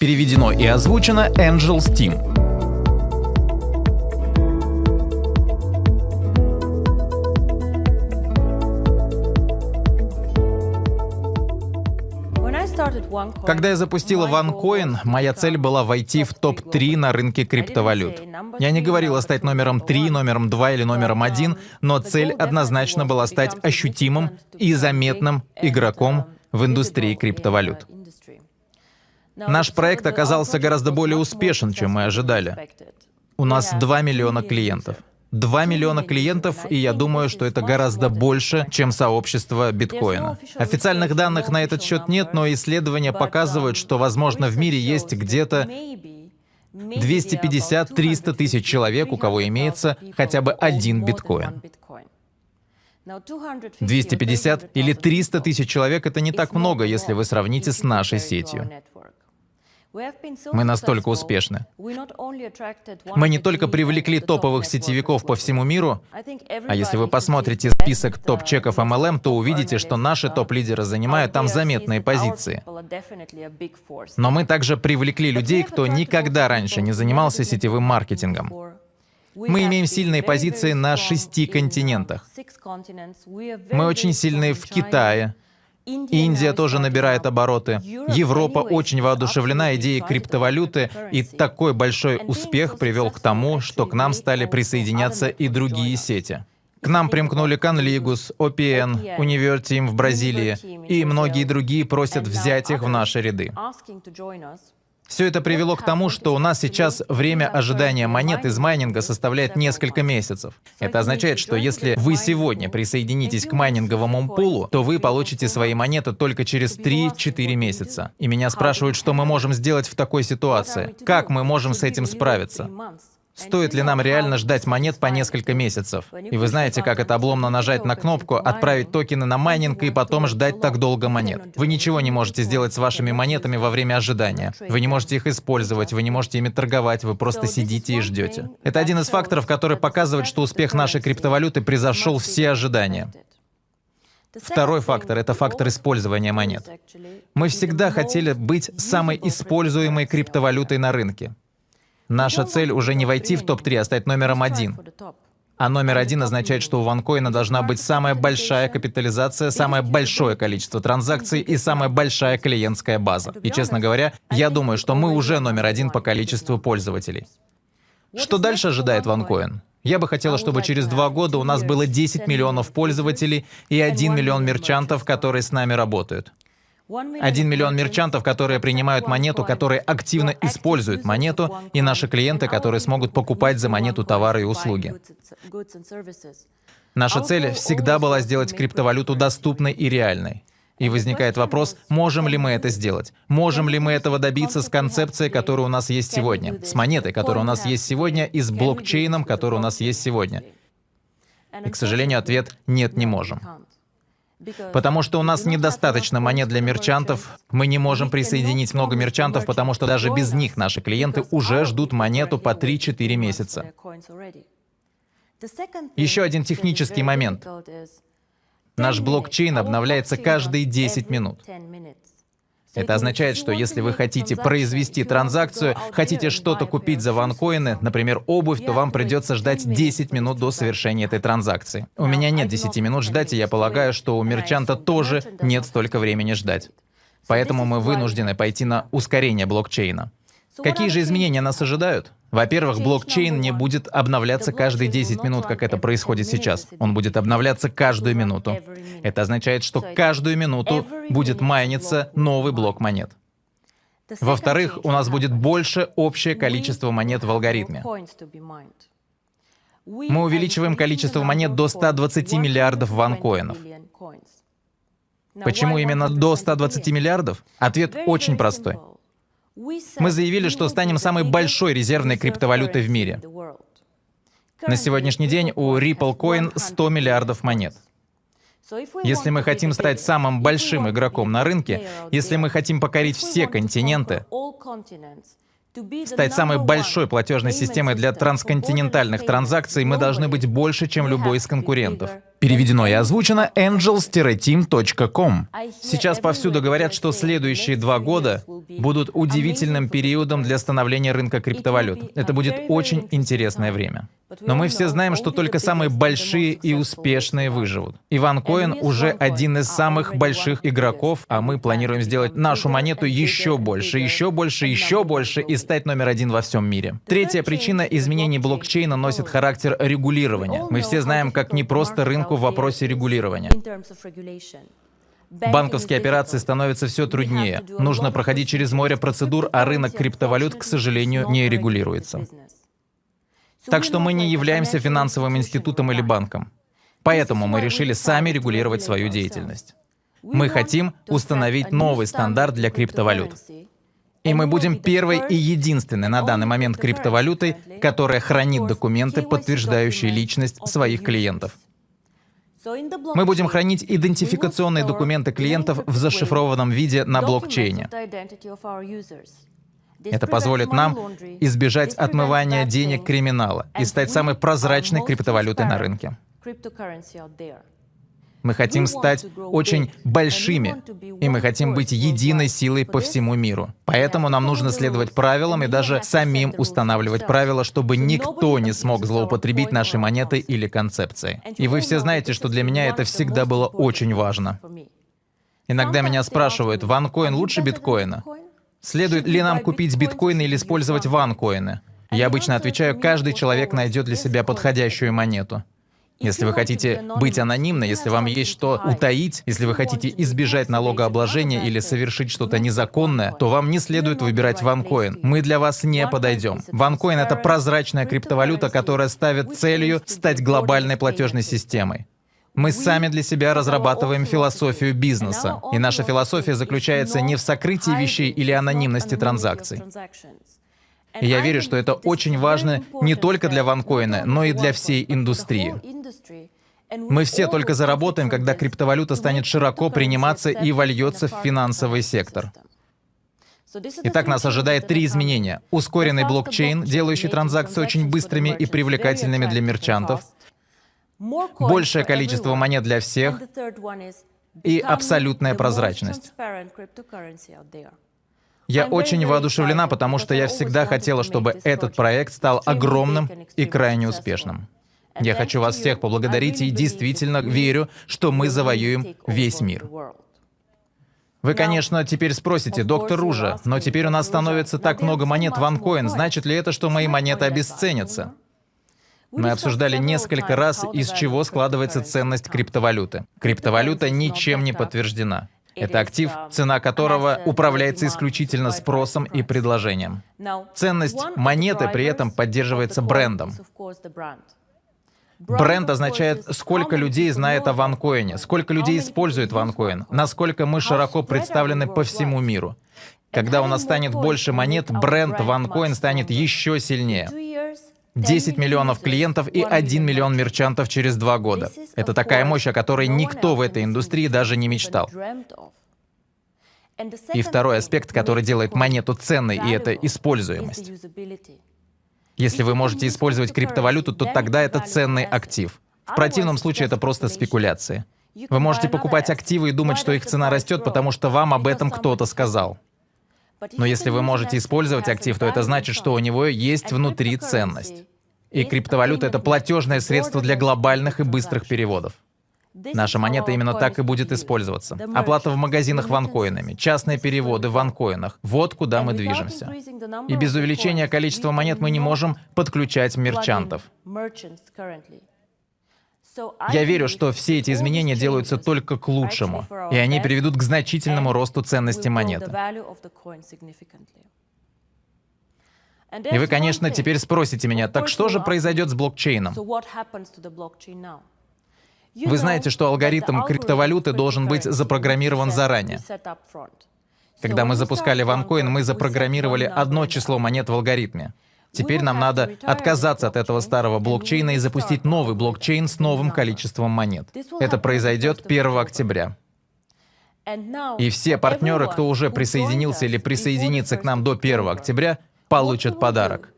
Переведено и озвучено Angel Steam. Когда я запустила OneCoin, моя цель была войти в топ-3 на рынке криптовалют. Я не говорила стать номером 3, номером 2 или номером 1, но цель однозначно была стать ощутимым и заметным игроком в индустрии криптовалют. Наш проект оказался гораздо более успешен, чем мы ожидали. У нас 2 миллиона клиентов. 2 миллиона клиентов, и я думаю, что это гораздо больше, чем сообщество биткоина. Официальных данных на этот счет нет, но исследования показывают, что, возможно, в мире есть где-то 250-300 тысяч человек, у кого имеется хотя бы один биткоин. 250 или 300 тысяч человек — это не так много, если вы сравните с нашей сетью. Мы настолько успешны. Мы не только привлекли топовых сетевиков по всему миру, а если вы посмотрите список топ-чеков MLM, то увидите, что наши топ-лидеры занимают там заметные позиции. Но мы также привлекли людей, кто никогда раньше не занимался сетевым маркетингом. Мы имеем сильные позиции на шести континентах. Мы очень сильны в Китае, Индия тоже набирает обороты. Европа очень воодушевлена идеей криптовалюты, и такой большой успех привел к тому, что к нам стали присоединяться и другие сети. К нам примкнули Canligus, OPN, Univerteam в Бразилии, и многие другие просят взять их в наши ряды. Все это привело к тому, что у нас сейчас время ожидания монет из майнинга составляет несколько месяцев. Это означает, что если вы сегодня присоединитесь к майнинговому пулу, то вы получите свои монеты только через 3-4 месяца. И меня спрашивают, что мы можем сделать в такой ситуации. Как мы можем с этим справиться? Стоит ли нам реально ждать монет по несколько месяцев? И вы знаете, как это обломно нажать на кнопку, отправить токены на майнинг и потом ждать так долго монет. Вы ничего не можете сделать с вашими монетами во время ожидания. Вы не можете их использовать, вы не можете ими торговать, вы просто сидите и ждете. Это один из факторов, который показывает, что успех нашей криптовалюты превзошел все ожидания. Второй фактор — это фактор использования монет. Мы всегда хотели быть самой используемой криптовалютой на рынке. Наша цель уже не войти в топ-3, а стать номером один. А номер один означает, что у ванкоина должна быть самая большая капитализация, самое большое количество транзакций и самая большая клиентская база. И, честно говоря, я думаю, что мы уже номер один по количеству пользователей. Что дальше ожидает ванкоин? Я бы хотела, чтобы через два года у нас было 10 миллионов пользователей и 1 миллион мерчантов, которые с нами работают. Один миллион мерчантов, которые принимают монету, которые активно используют монету, и наши клиенты, которые смогут покупать за монету товары и услуги. Наша цель всегда была сделать криптовалюту доступной и реальной. И возникает вопрос, можем ли мы это сделать? Можем ли мы этого добиться с концепцией, которая у нас есть сегодня? С монетой, которая у нас есть сегодня, и с блокчейном, который у нас есть сегодня? И, к сожалению, ответ — нет, не можем. Потому что у нас недостаточно монет для мерчантов, мы не можем присоединить много мерчантов, потому что даже без них наши клиенты уже ждут монету по 3-4 месяца. Еще один технический момент. Наш блокчейн обновляется каждые 10 минут. Это означает, что если вы хотите произвести транзакцию, хотите что-то купить за ванкоины, например, обувь, то вам придется ждать 10 минут до совершения этой транзакции. У меня нет 10 минут ждать, и я полагаю, что у мерчанта тоже нет столько времени ждать. Поэтому мы вынуждены пойти на ускорение блокчейна. Какие же изменения нас ожидают? Во-первых, блокчейн не будет обновляться каждые 10 минут, как это происходит сейчас. Он будет обновляться каждую минуту. Это означает, что каждую минуту будет майниться новый блок монет. Во-вторых, у нас будет больше общее количество монет в алгоритме. Мы увеличиваем количество монет до 120 миллиардов ванкоинов. Почему именно до 120 миллиардов? Ответ очень простой. Мы заявили, что станем самой большой резервной криптовалютой в мире. На сегодняшний день у Ripple Coin 100 миллиардов монет. Если мы хотим стать самым большим игроком на рынке, если мы хотим покорить все континенты, стать самой большой платежной системой для трансконтинентальных транзакций, мы должны быть больше, чем любой из конкурентов. Переведено и озвучено angels-team.com. Сейчас повсюду говорят, что следующие два года будут удивительным периодом для становления рынка криптовалют. Это будет очень интересное время. Но мы все знаем, что только самые большие и успешные выживут. Иван Коин уже один из самых больших игроков, а мы планируем сделать нашу монету еще больше, еще больше, еще больше и стать номер один во всем мире. Третья причина изменений блокчейна носит характер регулирования. Мы все знаем, как непросто рынку в вопросе регулирования. Банковские операции становятся все труднее. Нужно проходить через море процедур, а рынок криптовалют, к сожалению, не регулируется. Так что мы не являемся финансовым институтом или банком. Поэтому мы решили сами регулировать свою деятельность. Мы хотим установить новый стандарт для криптовалют. И мы будем первой и единственной на данный момент криптовалютой, которая хранит документы, подтверждающие личность своих клиентов. Мы будем хранить идентификационные документы клиентов в зашифрованном виде на блокчейне. Это позволит нам избежать отмывания денег криминала и стать самой прозрачной криптовалютой на рынке. Мы хотим стать очень большими, и мы хотим быть единой силой по всему миру. Поэтому нам нужно следовать правилам и даже самим устанавливать правила, чтобы никто не смог злоупотребить нашей монетой или концепцией. И вы все знаете, что для меня это всегда было очень важно. Иногда меня спрашивают, ванкоин лучше биткоина? Следует ли нам купить биткоины или использовать ванкоины? Я обычно отвечаю, каждый человек найдет для себя подходящую монету. Если вы хотите быть анонимны, если вам есть что утаить, если вы хотите избежать налогообложения или совершить что-то незаконное, то вам не следует выбирать ванкоин. Мы для вас не подойдем. Ванкоин — это прозрачная криптовалюта, которая ставит целью стать глобальной платежной системой. Мы сами для себя разрабатываем философию бизнеса, и наша философия заключается не в сокрытии вещей или анонимности транзакций. И я верю, что это очень важно не только для ванкоина, но и для всей индустрии. Мы все только заработаем, когда криптовалюта станет широко приниматься и вольется в финансовый сектор. Итак, нас ожидает три изменения. Ускоренный блокчейн, делающий транзакции очень быстрыми и привлекательными для мерчантов большее количество монет для всех и абсолютная прозрачность. Я очень воодушевлена, потому что я всегда хотела, чтобы этот проект стал огромным и крайне успешным. Я хочу вас всех поблагодарить и действительно верю, что мы завоюем весь мир. Вы, конечно, теперь спросите, доктор Ружа, но теперь у нас становится так много монет в значит ли это, что мои монеты обесценятся? Мы обсуждали несколько раз, из чего складывается ценность криптовалюты. Криптовалюта ничем не подтверждена. Это актив, цена которого управляется исключительно спросом и предложением. Ценность монеты при этом поддерживается брендом. Бренд означает, сколько людей знает о ванкоине, сколько людей использует ванкоин, насколько мы широко представлены по всему миру. Когда у нас станет больше монет, бренд ванкоин станет еще сильнее. 10 миллионов клиентов и 1 миллион мерчантов через два года. Это такая мощь, о которой никто в этой индустрии даже не мечтал. И второй аспект, который делает монету ценной, и это используемость. Если вы можете использовать криптовалюту, то тогда это ценный актив. В противном случае это просто спекуляции. Вы можете покупать активы и думать, что их цена растет, потому что вам об этом кто-то сказал. Но если вы можете использовать актив, то это значит, что у него есть внутри ценность. И криптовалюта — это платежное средство для глобальных и быстрых переводов. Наша монета именно так и будет использоваться. Оплата в магазинах ванкоинами, частные переводы в ванкоинах. Вот куда мы движемся. И без увеличения количества монет мы не можем подключать мерчантов. Я верю, что все эти изменения делаются только к лучшему, и они приведут к значительному росту ценности монеты. И вы, конечно, теперь спросите меня, так что же произойдет с блокчейном? Вы знаете, что алгоритм криптовалюты должен быть запрограммирован заранее. Когда мы запускали OneCoin, мы запрограммировали одно число монет в алгоритме. Теперь нам надо отказаться от этого старого блокчейна и запустить новый блокчейн с новым количеством монет. Это произойдет 1 октября. И все партнеры, кто уже присоединился или присоединится к нам до 1 октября, получат подарок.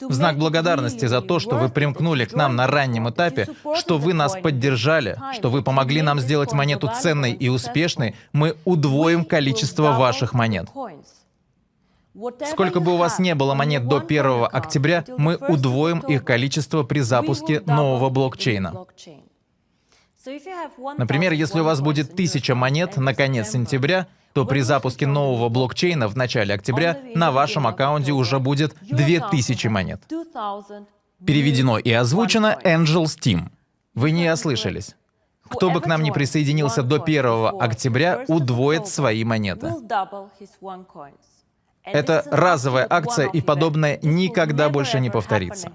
В знак благодарности за то, что вы примкнули к нам на раннем этапе, что вы нас поддержали, что вы помогли нам сделать монету ценной и успешной, мы удвоим количество ваших монет. Сколько бы у вас не было монет до 1 октября, мы удвоим их количество при запуске нового блокчейна. Например, если у вас будет 1000 монет на конец сентября, то при запуске нового блокчейна в начале октября на вашем аккаунте уже будет 2000 монет. Переведено и озвучено Angel Steam. Вы не ослышались. Кто бы к нам ни присоединился до 1 октября, удвоит свои монеты. Это разовая акция, и подобное никогда больше не повторится.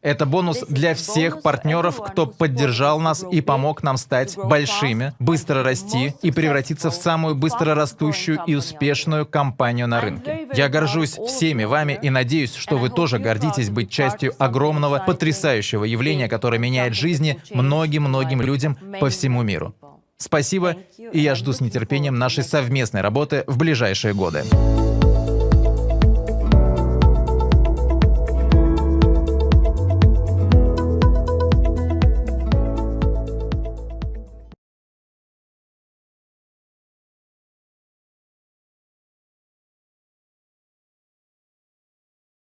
Это бонус для всех партнеров, кто поддержал нас и помог нам стать большими, быстро расти и превратиться в самую быстро растущую и успешную компанию на рынке. Я горжусь всеми вами и надеюсь, что вы тоже гордитесь быть частью огромного, потрясающего явления, которое меняет жизни многим-многим людям по всему миру. Спасибо, и я жду с нетерпением нашей совместной работы в ближайшие годы.